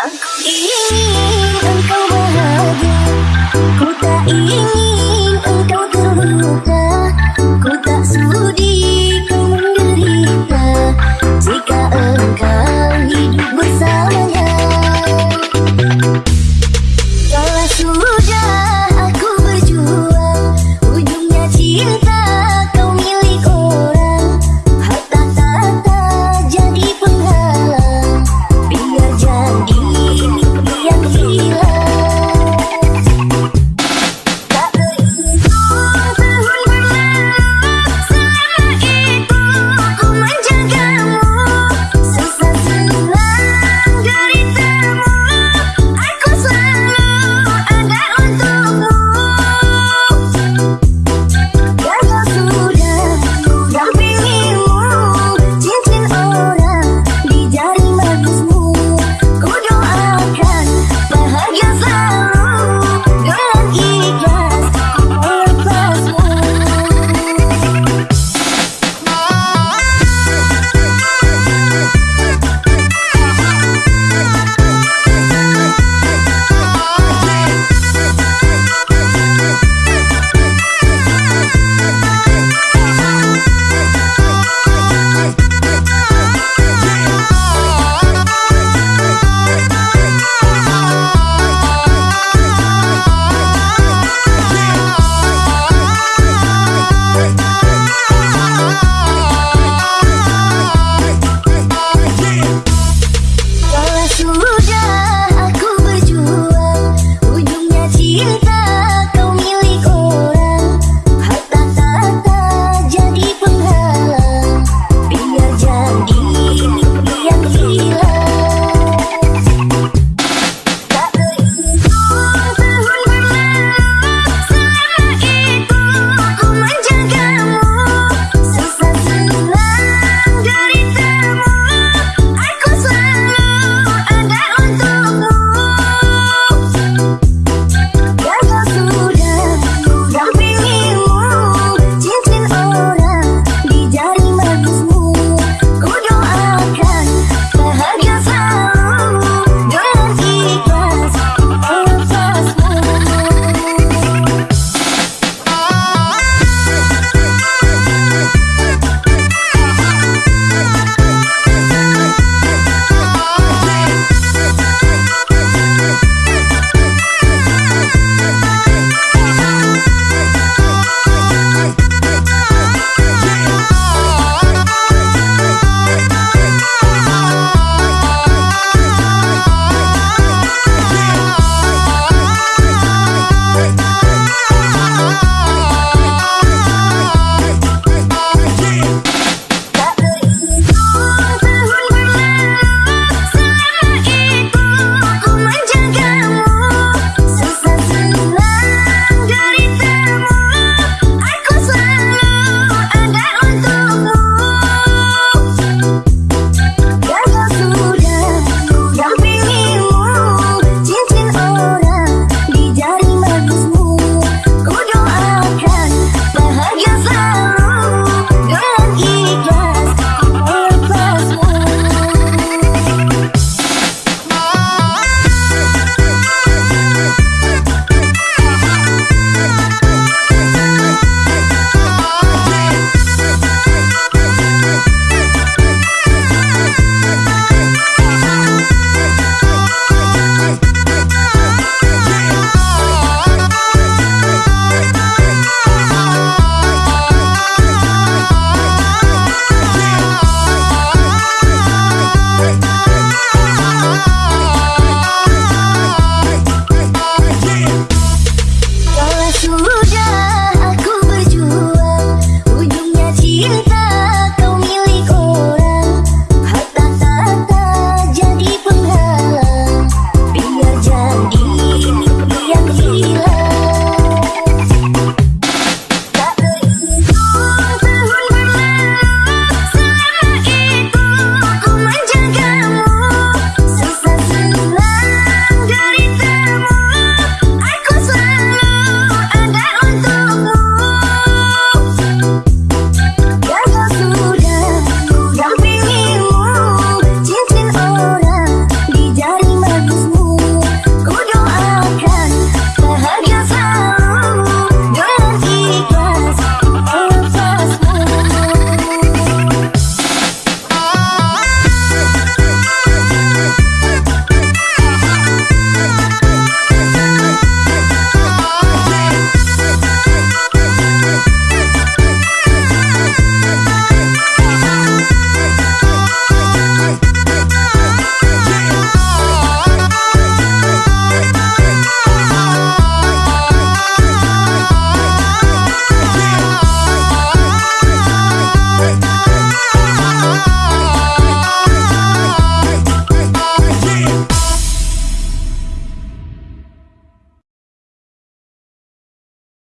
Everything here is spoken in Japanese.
Aku ingin engkau bahagia Ku tak ingin